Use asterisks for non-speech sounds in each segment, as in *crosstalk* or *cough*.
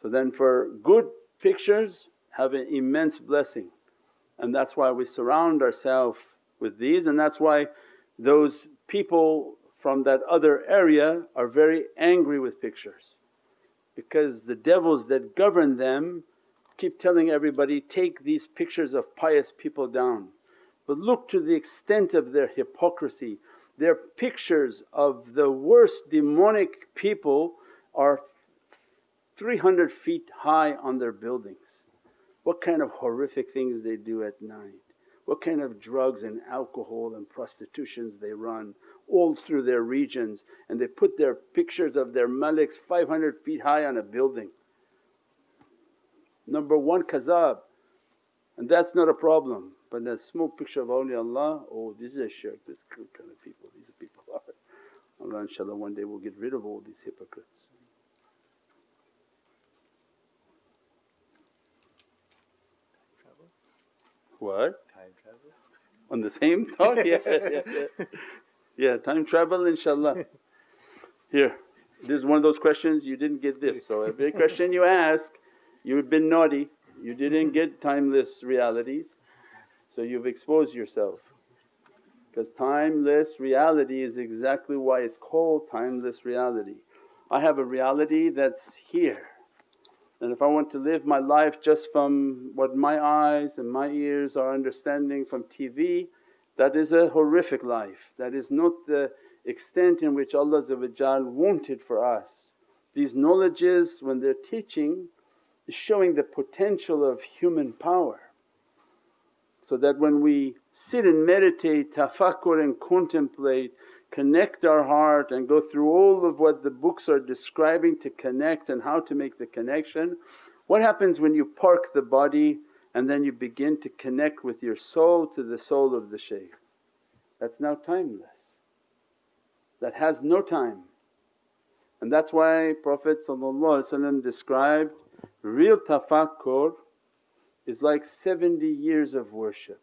So then for good pictures have an immense blessing. And that's why we surround ourselves with these and that's why those people from that other area are very angry with pictures. Because the devils that govern them keep telling everybody, take these pictures of pious people down. But look to the extent of their hypocrisy, their pictures of the worst demonic people are 300 feet high on their buildings. What kind of horrific things they do at night, what kind of drugs and alcohol and prostitutions they run all through their regions and they put their pictures of their maliks 500 feet high on a building. Number one kazab and that's not a problem but that small picture of awliyaullah, oh this is a shirk, this kind of people, these people are. *laughs* Allah inshaAllah one day we'll get rid of all these hypocrites. What? Time travel? On the same *laughs* thought? yeah, yeah, yeah. Yeah, time travel inshaAllah. Here, this is one of those questions you didn't get this. So every *laughs* question you ask, you've been naughty, you didn't get timeless realities. So you've exposed yourself because timeless reality is exactly why it's called timeless reality. I have a reality that's here and if I want to live my life just from what my eyes and my ears are understanding from TV, that is a horrific life, that is not the extent in which Allah wanted for us. These knowledges when they're teaching is showing the potential of human power so that when we sit and meditate, tafakkur and contemplate, connect our heart and go through all of what the books are describing to connect and how to make the connection. What happens when you park the body and then you begin to connect with your soul to the soul of the shaykh? That's now timeless, that has no time. And that's why Prophet described real tafakkur is like 70 years of worship.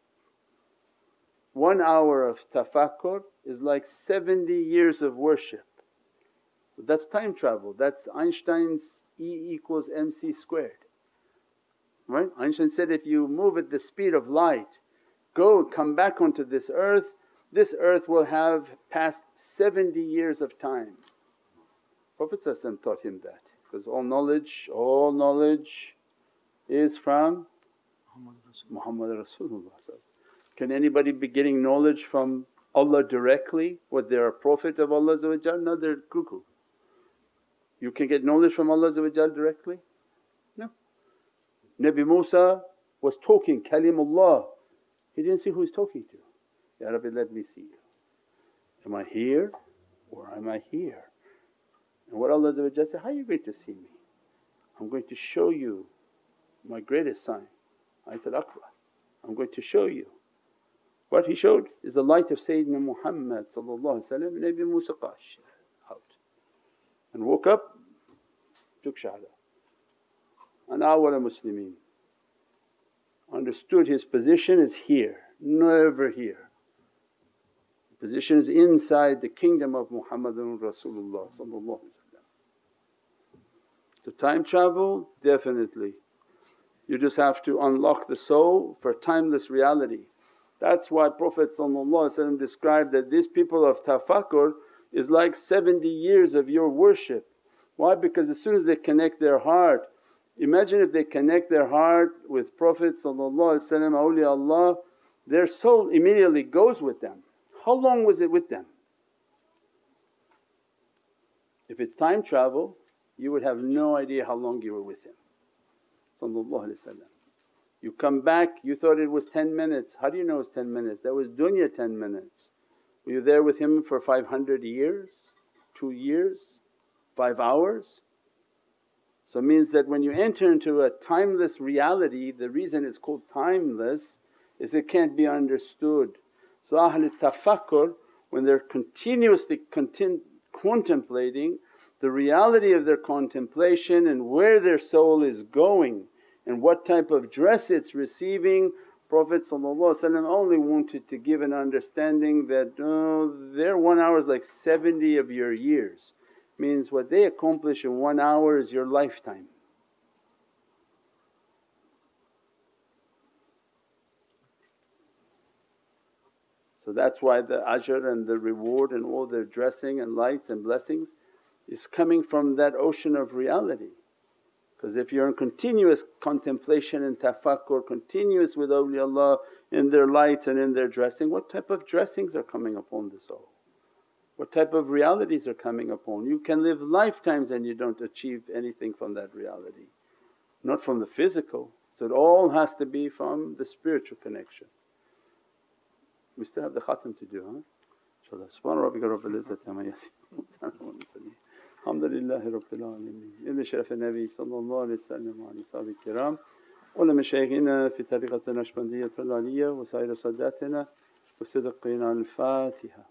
One hour of tafakkur is like 70 years of worship. That's time travel, that's Einstein's E equals mc squared. Right? Einstein said, if you move at the speed of light, go come back onto this earth, this earth will have passed 70 years of time. Prophet taught him that because all knowledge, all knowledge is from Muhammad Rasulullah Can anybody be getting knowledge from Allah directly what they're a prophet of Allah no they're cuckoo. You can get knowledge from Allah directly? No. Nabi Musa was talking kalimullah, he didn't see who he's talking to. Ya Rabbi let me see you. Am I here or am I here? And what Allah said, how are you going to see me? I'm going to show you my greatest sign Ayatul Akbar. I'm going to show you. What he showed is the light of Sayyidina Muhammad Nabi Musa qash out and woke up, took shahada. And awwal Muslimeen understood his position is here, never here. Position is inside the kingdom of Muhammadun Rasulullah So time travel definitely you just have to unlock the soul for timeless reality. That's why Prophet described that these people of tafakkur is like 70 years of your worship. Why? Because as soon as they connect their heart, imagine if they connect their heart with Prophet awliyaullah, their soul immediately goes with them. How long was it with them? If it's time travel, you would have no idea how long you were with him. You come back, you thought it was 10 minutes, how do you know it's 10 minutes? That was dunya 10 minutes. Were you there with him for 500 years, 2 years, 5 hours? So it means that when you enter into a timeless reality, the reason it's called timeless is it can't be understood. So Ahlul Tafakkur when they're continuously contemplating the reality of their contemplation and where their soul is going and what type of dress it's receiving. Prophet only wanted to give an understanding that, uh, oh, their one hour is like 70 of your years, means what they accomplish in one hour is your lifetime. So that's why the ajr and the reward and all their dressing and lights and blessings is coming from that ocean of reality. Because if you're in continuous contemplation and tafakkur, continuous with awliyaullah in their lights and in their dressing, what type of dressings are coming upon the soul? What type of realities are coming upon? You can live lifetimes and you don't achieve anything from that reality, not from the physical. So it all has to be from the spiritual connection. We still have the khatam to do, huh? InshaAllah. Subhana rabbika izzati amma. *laughs* Alhamdulillahi rabbil alameen. إلى شرف النبي صلى الله عليه وسلم وعلى أصحابه الكرام ولمشايخنا في طريقة النشبندية العلية وسائر ساداتنا وصدقنا الفاتحة